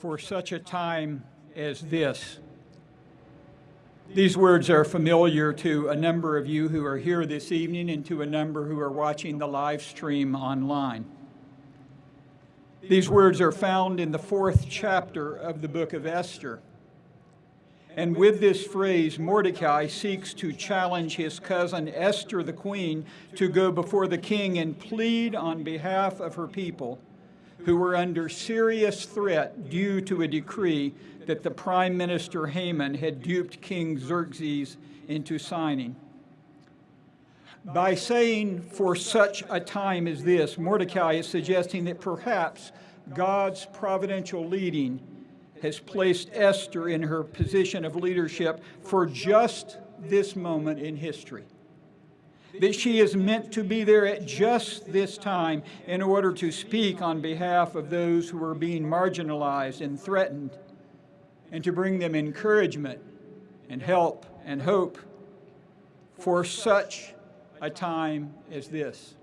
for such a time as this. These words are familiar to a number of you who are here this evening and to a number who are watching the live stream online. These words are found in the fourth chapter of the book of Esther. And with this phrase, Mordecai seeks to challenge his cousin Esther the queen to go before the king and plead on behalf of her people who were under serious threat due to a decree that the prime minister Haman had duped King Xerxes into signing. By saying, for such a time as this, Mordecai is suggesting that perhaps God's providential leading has placed Esther in her position of leadership for just this moment in history that she is meant to be there at just this time in order to speak on behalf of those who are being marginalized and threatened, and to bring them encouragement and help and hope for such a time as this.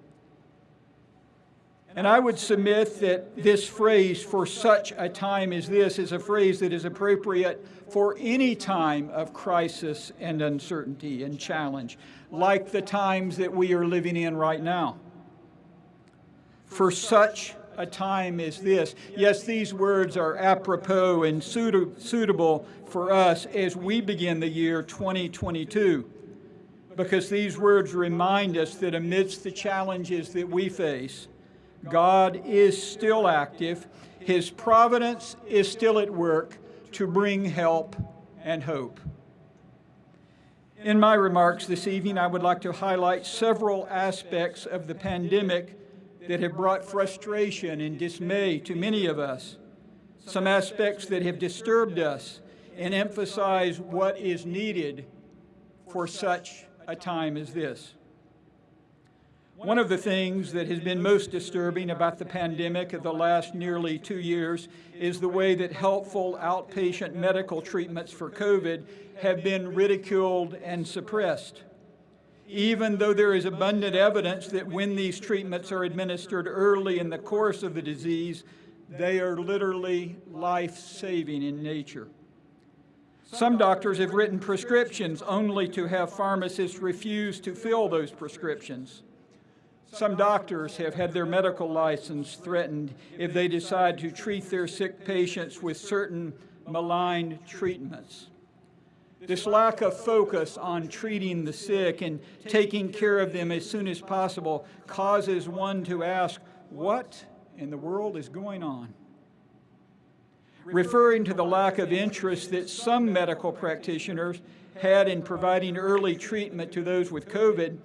And I would submit that this phrase, for such a time as this, is a phrase that is appropriate for any time of crisis and uncertainty and challenge, like the times that we are living in right now. For such a time as this. Yes, these words are apropos and suitable for us as we begin the year 2022, because these words remind us that amidst the challenges that we face, God is still active. His providence is still at work to bring help and hope. In my remarks this evening, I would like to highlight several aspects of the pandemic that have brought frustration and dismay to many of us, some aspects that have disturbed us, and emphasize what is needed for such a time as this. One of the things that has been most disturbing about the pandemic of the last nearly two years is the way that helpful outpatient medical treatments for COVID have been ridiculed and suppressed. Even though there is abundant evidence that when these treatments are administered early in the course of the disease, they are literally life-saving in nature. Some doctors have written prescriptions only to have pharmacists refuse to fill those prescriptions. Some doctors have had their medical license threatened if they decide to treat their sick patients with certain malign treatments. This lack of focus on treating the sick and taking care of them as soon as possible causes one to ask, what in the world is going on? Referring to the lack of interest that some medical practitioners had in providing early treatment to those with COVID,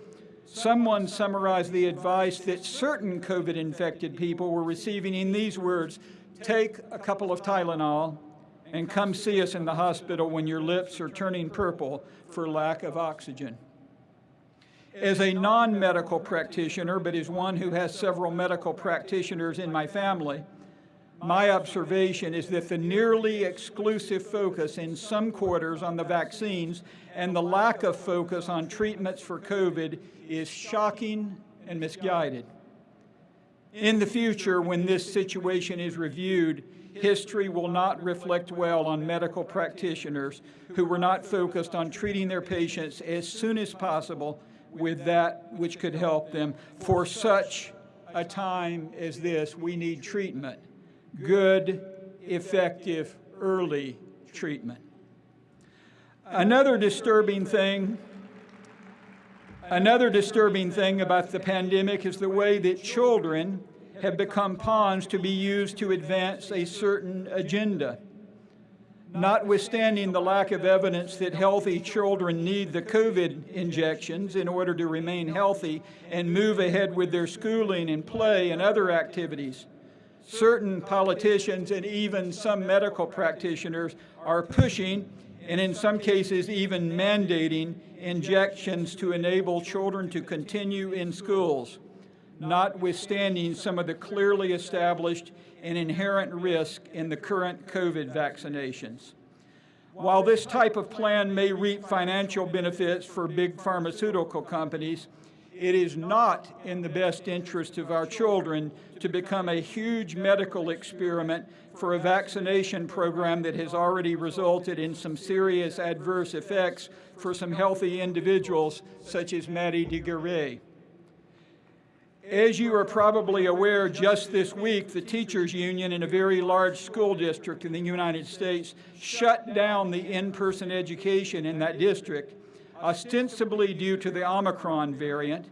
Someone summarized the advice that certain COVID infected people were receiving in these words take a couple of Tylenol and come see us in the hospital when your lips are turning purple for lack of oxygen. As a non medical practitioner, but as one who has several medical practitioners in my family, my observation is that the nearly exclusive focus in some quarters on the vaccines and the lack of focus on treatments for COVID is shocking and misguided. In the future, when this situation is reviewed, history will not reflect well on medical practitioners who were not focused on treating their patients as soon as possible with that which could help them. For such a time as this, we need treatment good, effective, early treatment. Another disturbing thing Another disturbing thing about the pandemic is the way that children have become pawns to be used to advance a certain agenda. Notwithstanding the lack of evidence that healthy children need the COVID injections in order to remain healthy and move ahead with their schooling and play and other activities, certain politicians and even some medical practitioners are pushing and in some cases even mandating injections to enable children to continue in schools, notwithstanding some of the clearly established and inherent risk in the current COVID vaccinations. While this type of plan may reap financial benefits for big pharmaceutical companies, It is not in the best interest of our children to become a huge medical experiment for a vaccination program that has already resulted in some serious adverse effects for some healthy individuals, such as Maddie de Garay. As you are probably aware, just this week, the teachers union in a very large school district in the United States shut down the in-person education in that district, ostensibly due to the Omicron variant,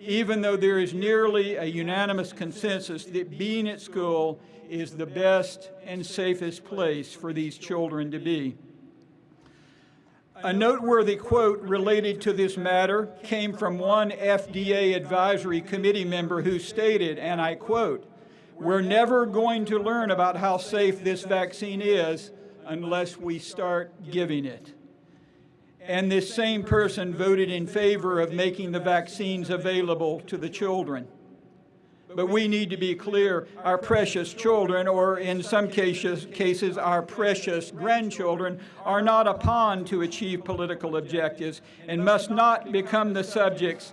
even though there is nearly a unanimous consensus that being at school is the best and safest place for these children to be. A noteworthy quote related to this matter came from one FDA advisory committee member who stated, and I quote, We're never going to learn about how safe this vaccine is unless we start giving it. And this same person voted in favor of making the vaccines available to the children. But we need to be clear, our precious children, or in some cases, cases our precious grandchildren, are not a pawn to achieve political objectives and must not become the subjects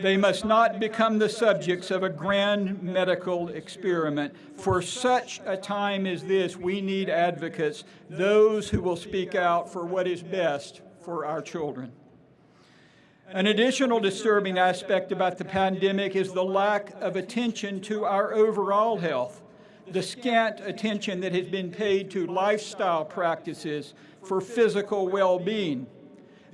They must not become the subjects of a grand medical experiment. For such a time as this, we need advocates, those who will speak out for what is best for our children. An additional disturbing aspect about the pandemic is the lack of attention to our overall health, the scant attention that has been paid to lifestyle practices for physical well-being.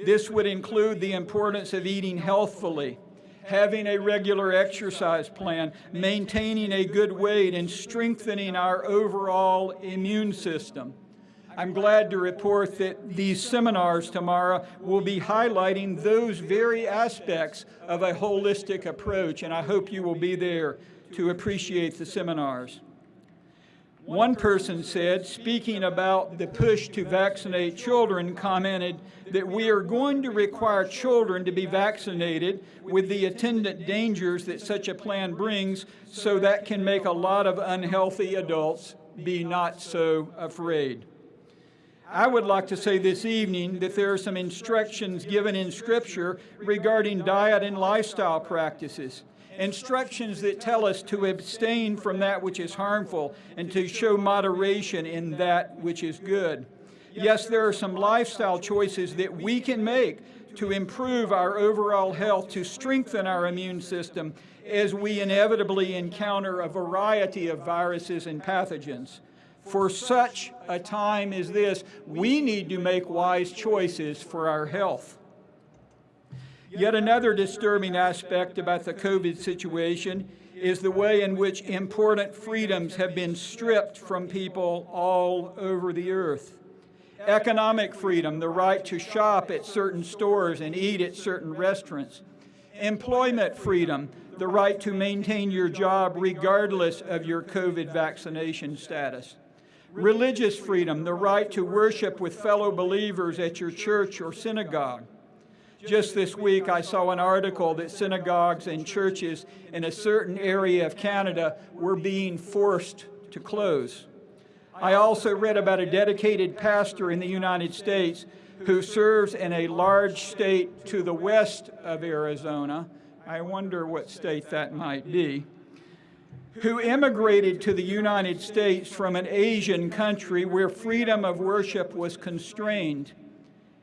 This would include the importance of eating healthfully, having a regular exercise plan, maintaining a good weight, and strengthening our overall immune system. I'm glad to report that these seminars tomorrow will be highlighting those very aspects of a holistic approach, and I hope you will be there to appreciate the seminars. One person said, speaking about the push to vaccinate children, commented that we are going to require children to be vaccinated with the attendant dangers that such a plan brings, so that can make a lot of unhealthy adults be not so afraid. I would like to say this evening that there are some instructions given in Scripture regarding diet and lifestyle practices. Instructions that tell us to abstain from that which is harmful and to show moderation in that which is good. Yes, there are some lifestyle choices that we can make to improve our overall health, to strengthen our immune system as we inevitably encounter a variety of viruses and pathogens. For such a time as this, we need to make wise choices for our health. Yet another disturbing aspect about the COVID situation is the way in which important freedoms have been stripped from people all over the earth. Economic freedom, the right to shop at certain stores and eat at certain restaurants. Employment freedom, the right to maintain your job regardless of your COVID vaccination status religious freedom, the right to worship with fellow believers at your church or synagogue. Just this week, I saw an article that synagogues and churches in a certain area of Canada were being forced to close. I also read about a dedicated pastor in the United States who serves in a large state to the west of Arizona. I wonder what state that might be who immigrated to the United States from an Asian country where freedom of worship was constrained,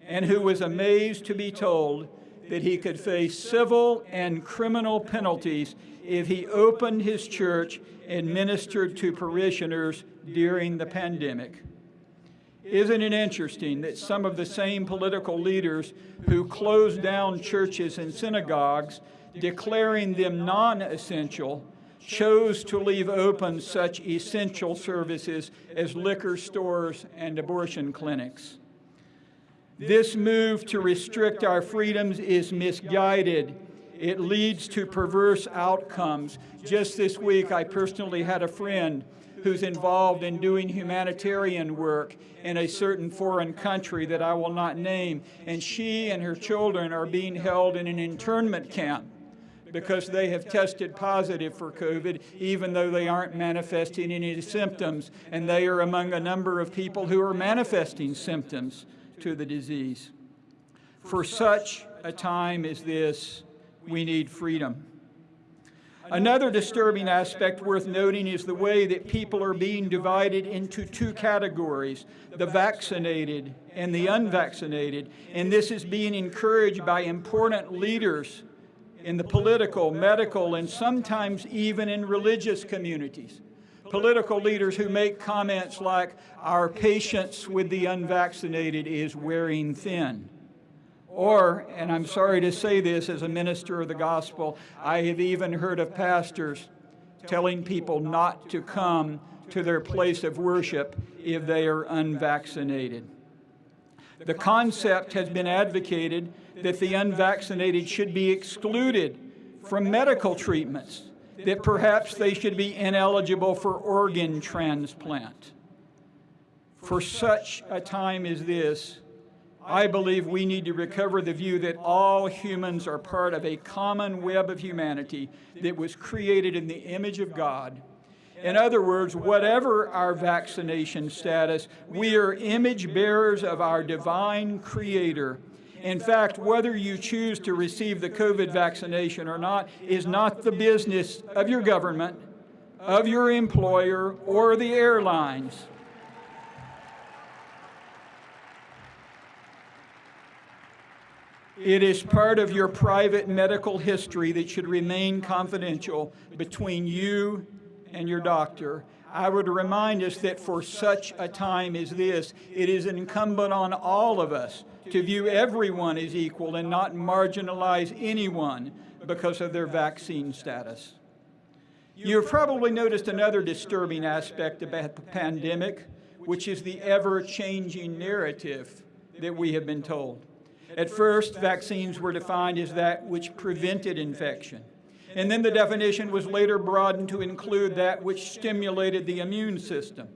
and who was amazed to be told that he could face civil and criminal penalties if he opened his church and ministered to parishioners during the pandemic. Isn't it interesting that some of the same political leaders who closed down churches and synagogues, declaring them non essential, chose to leave open such essential services as liquor stores and abortion clinics. This move to restrict our freedoms is misguided. It leads to perverse outcomes. Just this week, I personally had a friend who's involved in doing humanitarian work in a certain foreign country that I will not name, and she and her children are being held in an internment camp because they have tested positive for COVID, even though they aren't manifesting any symptoms. And they are among a number of people who are manifesting symptoms to the disease. For such a time as this, we need freedom. Another disturbing aspect worth noting is the way that people are being divided into two categories the vaccinated and the unvaccinated. And this is being encouraged by important leaders in the political, medical, and sometimes even in religious communities. Political leaders who make comments like, Our patience with the unvaccinated is wearing thin. Or, and I'm sorry to say this as a minister of the gospel, I have even heard of pastors telling people not to come to their place of worship if they are unvaccinated. The concept has been advocated that the unvaccinated should be excluded from medical treatments, that perhaps they should be ineligible for organ transplant. For such a time as this, I believe we need to recover the view that all humans are part of a common web of humanity that was created in the image of God. In other words, whatever our vaccination status, we are image bearers of our divine Creator. In fact, whether you choose to receive the COVID vaccination or not is not the business of your government, of your employer, or the airlines. It is part of your private medical history that should remain confidential between you and your doctor. I would remind us that for such a time as this, it is incumbent on all of us to view everyone as equal and not marginalize anyone because of their vaccine status. You've probably noticed another disturbing aspect about the pandemic, which is the ever changing narrative that we have been told. At first, vaccines were defined as that which prevented infection. And then the definition was later broadened to include that which stimulated the immune system.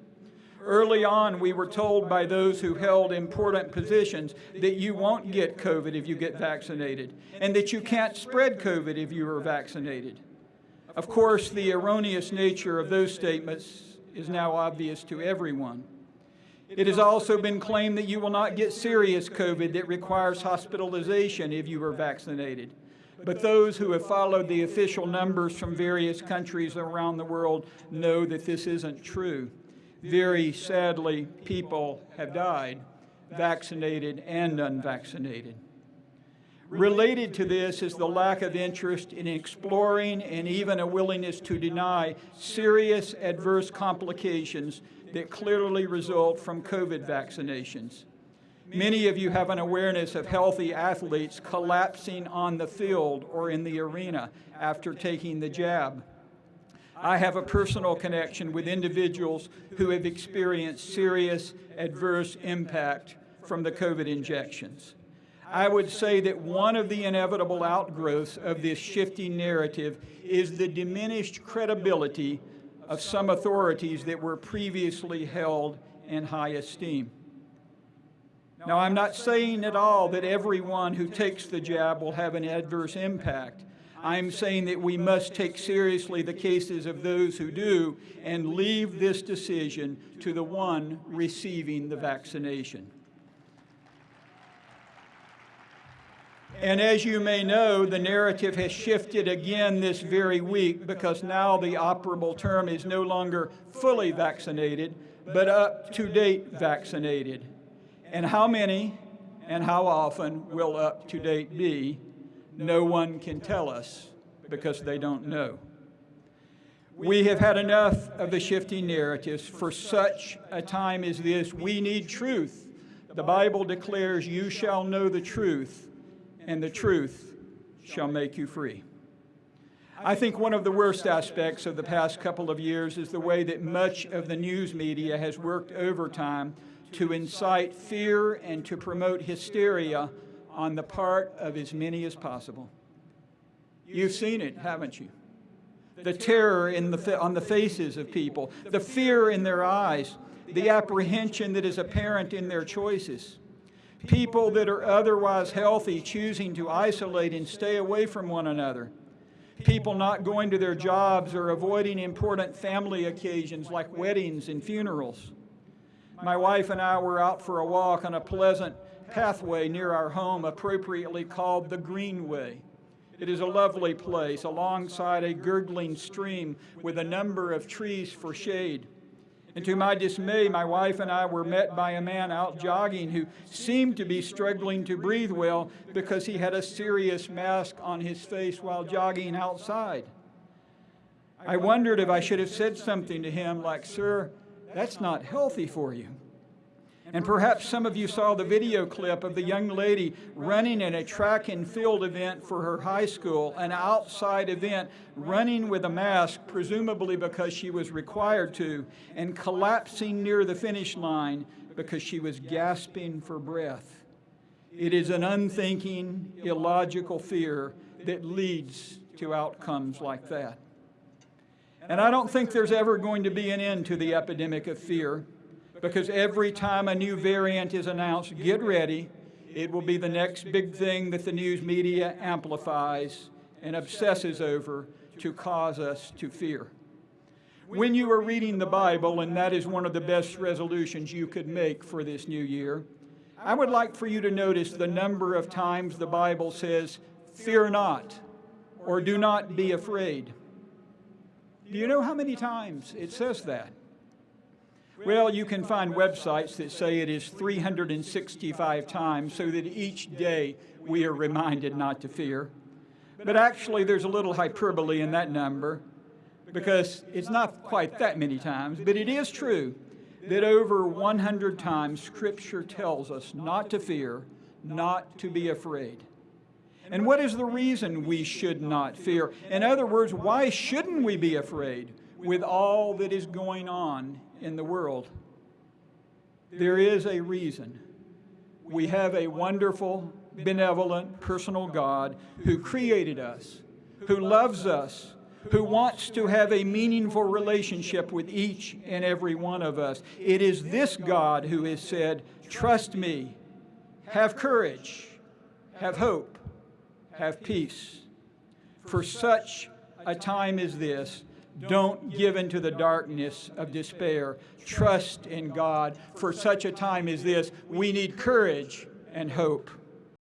Early on, we were told by those who held important positions that you won't get COVID if you get vaccinated, and that you can't spread COVID if you are vaccinated. Of course, the erroneous nature of those statements is now obvious to everyone. It has also been claimed that you will not get serious COVID that requires hospitalization if you are vaccinated. But those who have followed the official numbers from various countries around the world know that this isn't true. Very sadly, people have died, vaccinated and unvaccinated. Related to this is the lack of interest in exploring and even a willingness to deny serious adverse complications that clearly result from COVID vaccinations. Many of you have an awareness of healthy athletes collapsing on the field or in the arena after taking the jab. I have a personal connection with individuals who have experienced serious adverse impact from the COVID injections. I would say that one of the inevitable outgrowths of this shifting narrative is the diminished credibility of some authorities that were previously held in high esteem. Now, I'm not saying at all that everyone who takes the jab will have an adverse impact. I'm saying that we must take seriously the cases of those who do and leave this decision to the one receiving the vaccination. And as you may know, the narrative has shifted again this very week because now the operable term is no longer fully vaccinated, but up to date vaccinated. And how many and how often will up to date be? No one can tell us because they don't know. We have had enough of the shifting narratives. For such a time as this, we need truth. The Bible declares, You shall know the truth, and the truth shall make you free. I think one of the worst aspects of the past couple of years is the way that much of the news media has worked overtime to incite fear and to promote hysteria on the part of as many as possible. You've seen it, haven't you? The terror in the, on the faces of people, the fear in their eyes, the apprehension that is apparent in their choices people that are otherwise healthy choosing to isolate and stay away from one another, people not going to their jobs or avoiding important family occasions like weddings and funerals. My wife and I were out for a walk on a pleasant pathway near our home appropriately called the Greenway. It is a lovely place alongside a gurgling stream with a number of trees for shade. And to my dismay, my wife and I were met by a man out jogging who seemed to be struggling to breathe well because he had a serious mask on his face while jogging outside. I wondered if I should have said something to him like, Sir, that's not healthy for you. And perhaps some of you saw the video clip of the young lady running in a track and field event for her high school, an outside event, running with a mask, presumably because she was required to, and collapsing near the finish line because she was gasping for breath. It is an unthinking, illogical fear that leads to outcomes like that. And I don't think there's ever going to be an end to the epidemic of fear because every time a new variant is announced, get ready. It will be the next big thing that the news media amplifies and obsesses over to cause us to fear. When you are reading the Bible, and that is one of the best resolutions you could make for this new year, I would like for you to notice the number of times the Bible says, fear not, or do not be afraid. Do you know how many times it says that? Well, you can find websites that say it is 365 times so that each day we are reminded not to fear. But actually, there's a little hyperbole in that number because it's not quite that many times, but it is true that over 100 times Scripture tells us not to fear, not to be afraid. And what is the reason we should not fear? In other words, why shouldn't we be afraid with all that is going on in the world? There is a reason. We have a wonderful, benevolent, personal God who created us, who loves us, who wants to have a meaningful relationship with each and every one of us. It is this God who has said, Trust me, have courage, have hope have peace. For such a time as this, don't give into the darkness of despair. Trust in God. For such a time as this, we need courage and hope.